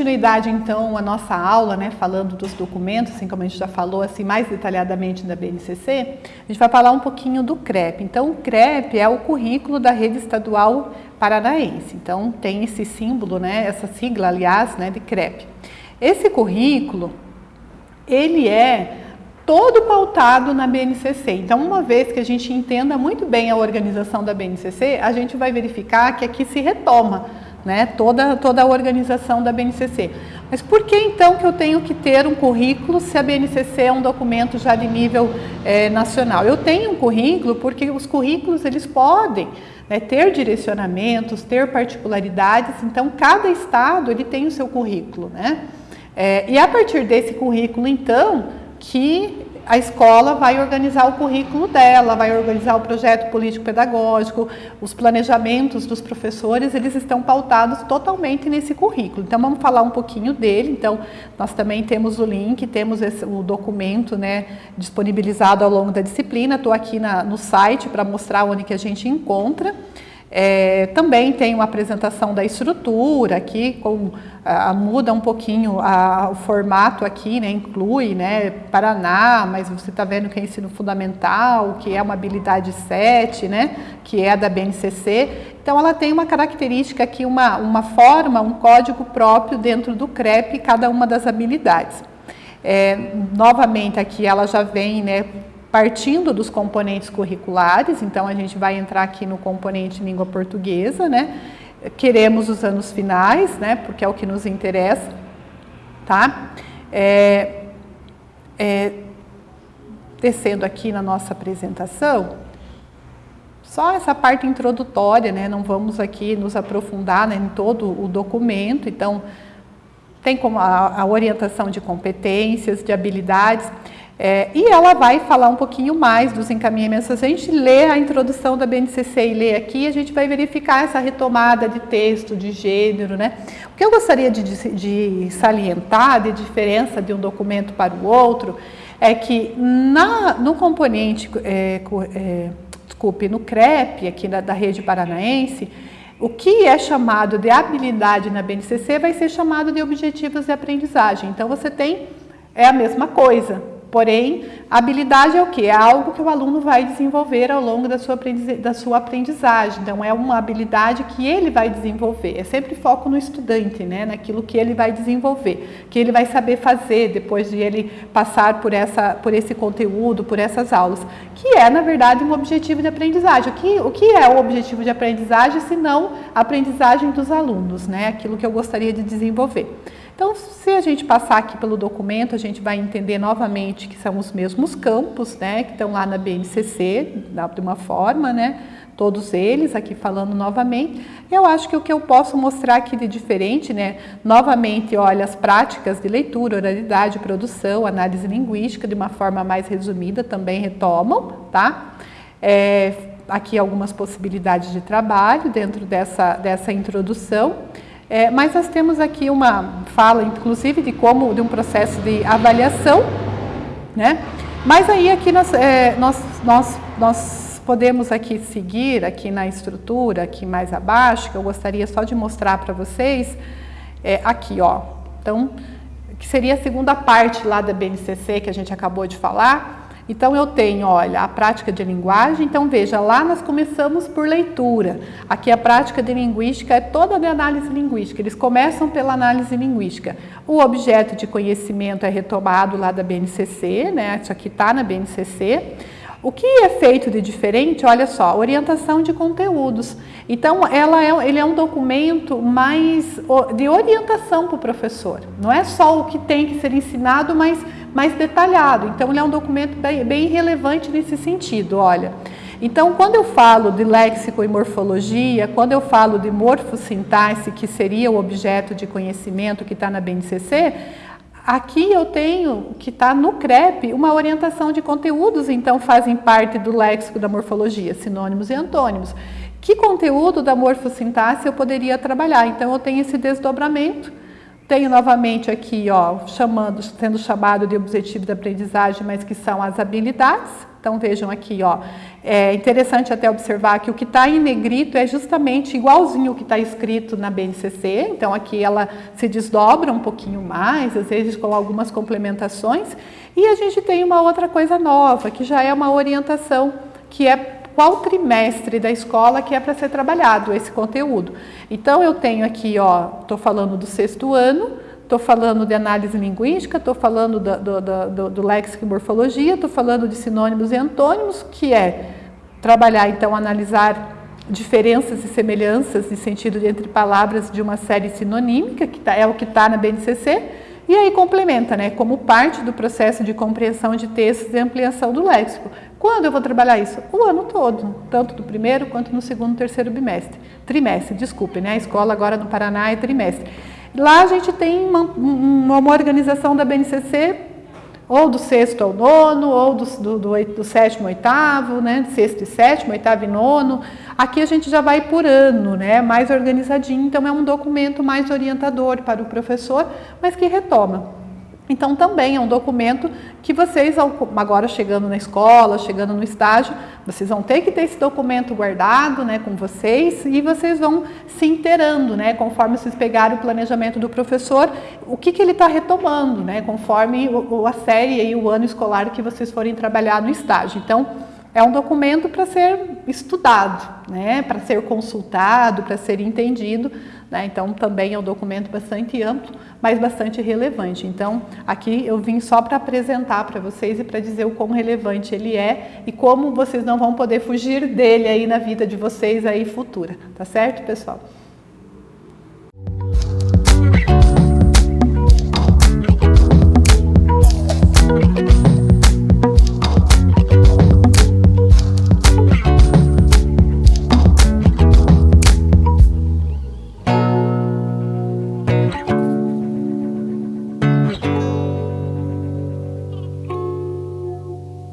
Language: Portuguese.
continuidade então à nossa aula, né, falando dos documentos, assim como a gente já falou assim mais detalhadamente da BNCC, a gente vai falar um pouquinho do CREP. Então o CREP é o currículo da rede estadual paranaense. Então tem esse símbolo, né, essa sigla aliás, né, de CREP. Esse currículo, ele é todo pautado na BNCC. Então, uma vez que a gente entenda muito bem a organização da BNCC, a gente vai verificar que aqui se retoma né, toda, toda a organização da BNCC. Mas por que então que eu tenho que ter um currículo se a BNCC é um documento já de nível é, nacional? Eu tenho um currículo porque os currículos eles podem né, ter direcionamentos, ter particularidades, então cada estado ele tem o seu currículo. Né? É, e a partir desse currículo então que a escola vai organizar o currículo dela, vai organizar o projeto político-pedagógico, os planejamentos dos professores, eles estão pautados totalmente nesse currículo. Então, vamos falar um pouquinho dele. Então, nós também temos o link, temos esse, o documento né, disponibilizado ao longo da disciplina. Estou aqui na, no site para mostrar onde que a gente encontra. É, também tem uma apresentação da estrutura aqui, com, a, muda um pouquinho a, o formato aqui, né, inclui né, Paraná, mas você está vendo que é ensino fundamental, que é uma habilidade 7, né, que é da BNCC. Então ela tem uma característica aqui, uma, uma forma, um código próprio dentro do CREP, cada uma das habilidades. É, novamente aqui ela já vem né, partindo dos componentes curriculares, então a gente vai entrar aqui no componente língua portuguesa, né? Queremos os anos finais, né? Porque é o que nos interessa, tá? É, é, descendo aqui na nossa apresentação, só essa parte introdutória, né? Não vamos aqui nos aprofundar né, em todo o documento, então tem como a, a orientação de competências, de habilidades, é, e ela vai falar um pouquinho mais dos encaminhamentos. Se a gente lê a introdução da BNCC e lê aqui, a gente vai verificar essa retomada de texto, de gênero, né? O que eu gostaria de, de salientar de diferença de um documento para o outro é que na, no componente, é, é, desculpe, no CREP, aqui da, da rede paranaense, o que é chamado de habilidade na BNCC vai ser chamado de objetivos de aprendizagem. Então, você tem, é a mesma coisa, Porém, habilidade é o que? É algo que o aluno vai desenvolver ao longo da sua, da sua aprendizagem. Então, é uma habilidade que ele vai desenvolver. É sempre foco no estudante, né? naquilo que ele vai desenvolver, que ele vai saber fazer depois de ele passar por, essa, por esse conteúdo, por essas aulas, que é, na verdade, um objetivo de aprendizagem. O que, o que é o objetivo de aprendizagem, se não a aprendizagem dos alunos, né? aquilo que eu gostaria de desenvolver. Então, se a gente passar aqui pelo documento, a gente vai entender novamente que são os mesmos campos, né, que estão lá na BNCC, de uma forma, né, todos eles, aqui falando novamente. Eu acho que o que eu posso mostrar aqui de diferente, né, novamente, olha, as práticas de leitura, oralidade, produção, análise linguística, de uma forma mais resumida, também retomam, tá? É, aqui algumas possibilidades de trabalho dentro dessa, dessa introdução. É, mas nós temos aqui uma fala, inclusive, de como, de um processo de avaliação, né? Mas aí aqui nós, é, nós, nós, nós podemos aqui seguir aqui na estrutura, aqui mais abaixo, que eu gostaria só de mostrar para vocês, é, aqui, ó. Então, que seria a segunda parte lá da BNCC que a gente acabou de falar, então, eu tenho, olha, a prática de linguagem. Então, veja, lá nós começamos por leitura. Aqui a prática de linguística é toda de análise linguística. Eles começam pela análise linguística. O objeto de conhecimento é retomado lá da BNCC, né? Isso aqui está na BNCC. O que é feito de diferente? Olha só, orientação de conteúdos. Então, ela é, ele é um documento mais de orientação para o professor. Não é só o que tem que ser ensinado, mas mais detalhado. Então, ele é um documento bem, bem relevante nesse sentido, olha. Então, quando eu falo de léxico e morfologia, quando eu falo de morfossintaxe, que seria o objeto de conhecimento que está na BNCC, Aqui eu tenho, que está no CREP, uma orientação de conteúdos, então fazem parte do léxico da morfologia, sinônimos e antônimos. Que conteúdo da morfossintaxe eu poderia trabalhar? Então eu tenho esse desdobramento Tenho novamente aqui, ó, chamando, sendo chamado de objetivo da aprendizagem, mas que são as habilidades. Então vejam aqui, ó, é interessante até observar que o que está em negrito é justamente igualzinho o que está escrito na BNCC. Então aqui ela se desdobra um pouquinho mais, às vezes com algumas complementações. E a gente tem uma outra coisa nova, que já é uma orientação, que é qual trimestre da escola que é para ser trabalhado esse conteúdo. Então eu tenho aqui, ó, estou falando do sexto ano, estou falando de análise linguística, estou falando do, do, do, do léxico e morfologia, estou falando de sinônimos e antônimos, que é trabalhar, então, analisar diferenças e semelhanças de sentido entre palavras de uma série sinonímica, que tá, é o que está na BNCC, e aí complementa, né, como parte do processo de compreensão de textos e ampliação do léxico. Quando eu vou trabalhar isso? O ano todo, tanto do primeiro quanto no segundo terceiro bimestre. Trimestre, desculpe, né? A escola agora no Paraná é trimestre. Lá a gente tem uma, uma organização da BNCC ou do sexto ao nono, ou do, do, do, do sétimo ao oitavo, né? Sexto e sétimo, oitavo e nono. Aqui a gente já vai por ano, né? Mais organizadinho, então é um documento mais orientador para o professor, mas que retoma então, também é um documento que vocês, agora chegando na escola, chegando no estágio, vocês vão ter que ter esse documento guardado né, com vocês e vocês vão se inteirando, né, conforme vocês pegarem o planejamento do professor, o que, que ele está retomando, né, conforme a série e o ano escolar que vocês forem trabalhar no estágio. Então, é um documento para ser estudado, né, para ser consultado, para ser entendido. Né, então, também é um documento bastante amplo, mas bastante relevante. Então, aqui eu vim só para apresentar para vocês e para dizer o quão relevante ele é e como vocês não vão poder fugir dele aí na vida de vocês aí futura. Tá certo, pessoal?